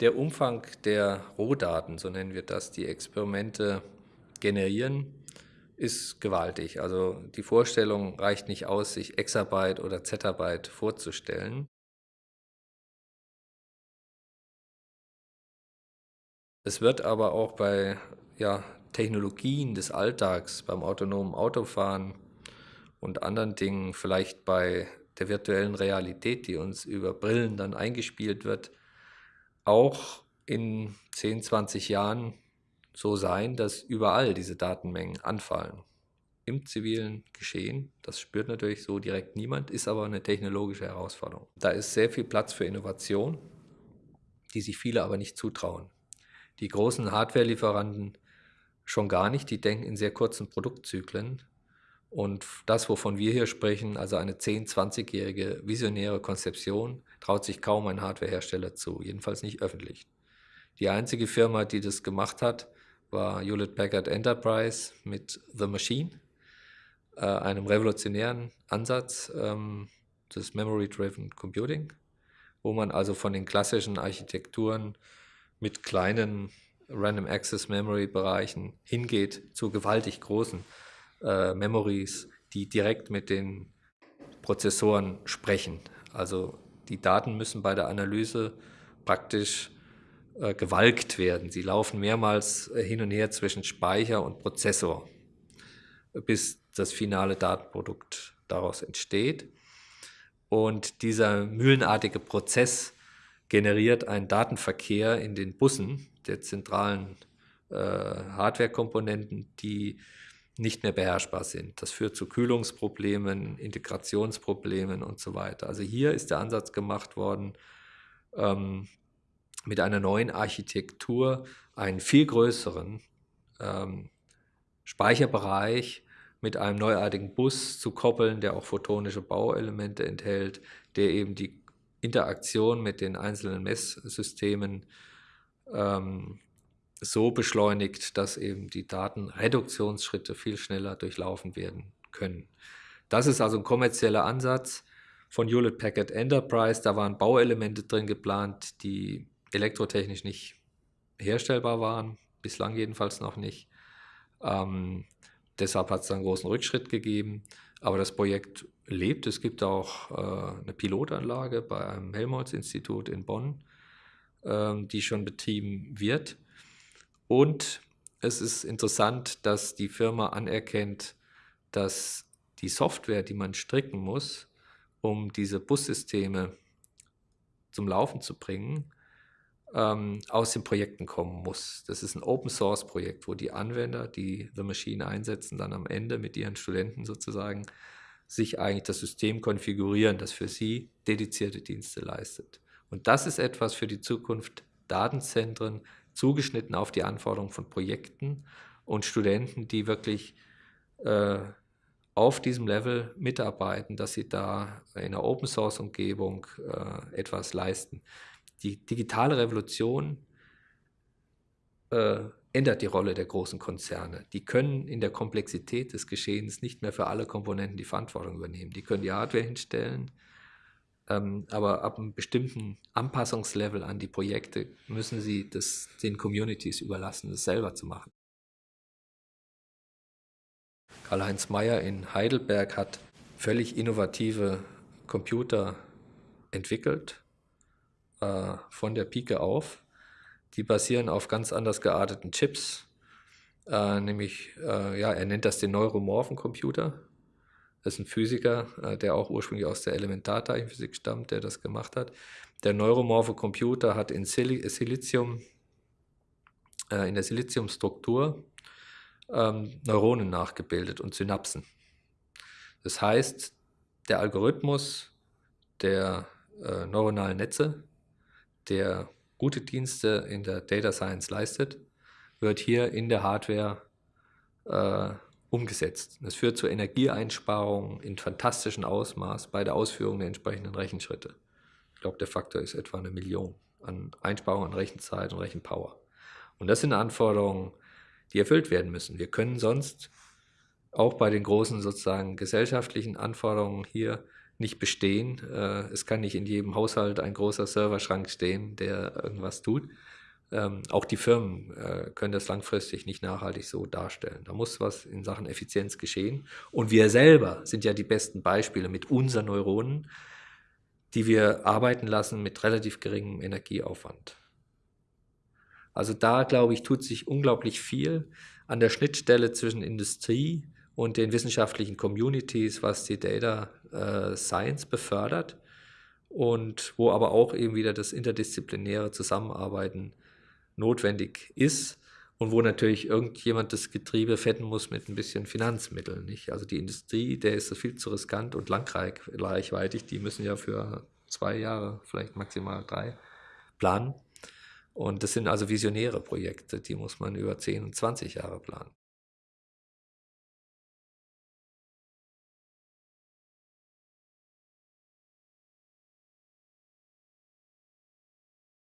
Der Umfang der Rohdaten, so nennen wir das, die Experimente generieren, ist gewaltig. Also die Vorstellung reicht nicht aus, sich Exabyte oder Zettabyte vorzustellen. Es wird aber auch bei ja, Technologien des Alltags, beim autonomen Autofahren und anderen Dingen, vielleicht bei der virtuellen Realität, die uns über Brillen dann eingespielt wird, auch in 10, 20 Jahren so sein, dass überall diese Datenmengen anfallen. Im zivilen Geschehen, das spürt natürlich so direkt niemand, ist aber eine technologische Herausforderung. Da ist sehr viel Platz für Innovation, die sich viele aber nicht zutrauen. Die großen Hardware-Lieferanten schon gar nicht, die denken in sehr kurzen Produktzyklen. Und das, wovon wir hier sprechen, also eine 10-, 20-jährige visionäre Konzeption, traut sich kaum ein Hardwarehersteller zu, jedenfalls nicht öffentlich. Die einzige Firma, die das gemacht hat, war Hewlett Packard Enterprise mit The Machine, äh, einem revolutionären Ansatz ähm, des Memory-Driven Computing, wo man also von den klassischen Architekturen mit kleinen Random Access Memory Bereichen hingeht zu gewaltig großen äh, Memories, die direkt mit den Prozessoren sprechen. Also die Daten müssen bei der Analyse praktisch äh, gewalkt werden. Sie laufen mehrmals äh, hin und her zwischen Speicher und Prozessor, bis das finale Datenprodukt daraus entsteht. Und dieser mühlenartige Prozess generiert einen Datenverkehr in den Bussen der zentralen äh, Hardware-Komponenten, die nicht mehr beherrschbar sind. Das führt zu Kühlungsproblemen, Integrationsproblemen und so weiter. Also hier ist der Ansatz gemacht worden, ähm, mit einer neuen Architektur einen viel größeren ähm, Speicherbereich mit einem neuartigen Bus zu koppeln, der auch photonische Bauelemente enthält, der eben die Interaktion mit den einzelnen Messsystemen ähm, so beschleunigt, dass eben die Datenreduktionsschritte viel schneller durchlaufen werden können. Das ist also ein kommerzieller Ansatz von Hewlett Packard Enterprise. Da waren Bauelemente drin geplant, die elektrotechnisch nicht herstellbar waren, bislang jedenfalls noch nicht. Ähm, deshalb hat es einen großen Rückschritt gegeben. Aber das Projekt lebt. Es gibt auch äh, eine Pilotanlage bei einem Helmholtz-Institut in Bonn, ähm, die schon betrieben wird. Und es ist interessant, dass die Firma anerkennt, dass die Software, die man stricken muss, um diese Bussysteme zum Laufen zu bringen, ähm, aus den Projekten kommen muss. Das ist ein Open-Source-Projekt, wo die Anwender, die The Machine einsetzen, dann am Ende mit ihren Studenten sozusagen sich eigentlich das System konfigurieren, das für sie dedizierte Dienste leistet. Und das ist etwas für die Zukunft Datenzentren, zugeschnitten auf die Anforderungen von Projekten und Studenten, die wirklich äh, auf diesem Level mitarbeiten, dass sie da in einer Open-Source-Umgebung äh, etwas leisten die digitale Revolution äh, ändert die Rolle der großen Konzerne. Die können in der Komplexität des Geschehens nicht mehr für alle Komponenten die Verantwortung übernehmen. Die können die Hardware hinstellen, ähm, aber ab einem bestimmten Anpassungslevel an die Projekte müssen sie das den Communities überlassen, das selber zu machen. Karl-Heinz Mayer in Heidelberg hat völlig innovative Computer entwickelt äh, von der Pike auf. Die basieren auf ganz anders gearteten Chips, äh, nämlich, äh, ja, er nennt das den neuromorphen Computer. Das ist ein Physiker, äh, der auch ursprünglich aus der Elementarteilchenphysik stammt, der das gemacht hat. Der neuromorphe Computer hat in Sil Silizium, äh, in der Siliziumstruktur ähm, Neuronen nachgebildet und Synapsen. Das heißt, der Algorithmus der äh, neuronalen Netze der gute Dienste in der Data Science leistet, wird hier in der Hardware äh, umgesetzt. Das führt zu Energieeinsparungen in fantastischem Ausmaß bei der Ausführung der entsprechenden Rechenschritte. Ich glaube, der Faktor ist etwa eine Million an Einsparungen an Rechenzeit und Rechenpower. Und das sind Anforderungen, die erfüllt werden müssen. Wir können sonst auch bei den großen sozusagen gesellschaftlichen Anforderungen hier nicht bestehen. Äh, es kann nicht in jedem Haushalt ein großer Serverschrank stehen, der irgendwas tut. Ähm, auch die Firmen äh, können das langfristig nicht nachhaltig so darstellen. Da muss was in Sachen Effizienz geschehen. Und wir selber sind ja die besten Beispiele mit unseren Neuronen, die wir arbeiten lassen mit relativ geringem Energieaufwand. Also da, glaube ich, tut sich unglaublich viel an der Schnittstelle zwischen Industrie und den wissenschaftlichen Communities, was die Data äh, Science befördert und wo aber auch eben wieder das interdisziplinäre Zusammenarbeiten notwendig ist und wo natürlich irgendjemand das Getriebe fetten muss mit ein bisschen Finanzmitteln. Nicht? Also die Industrie, der ist viel zu riskant und langreichweitig, die müssen ja für zwei Jahre, vielleicht maximal drei planen. Und das sind also visionäre Projekte, die muss man über 10 und 20 Jahre planen.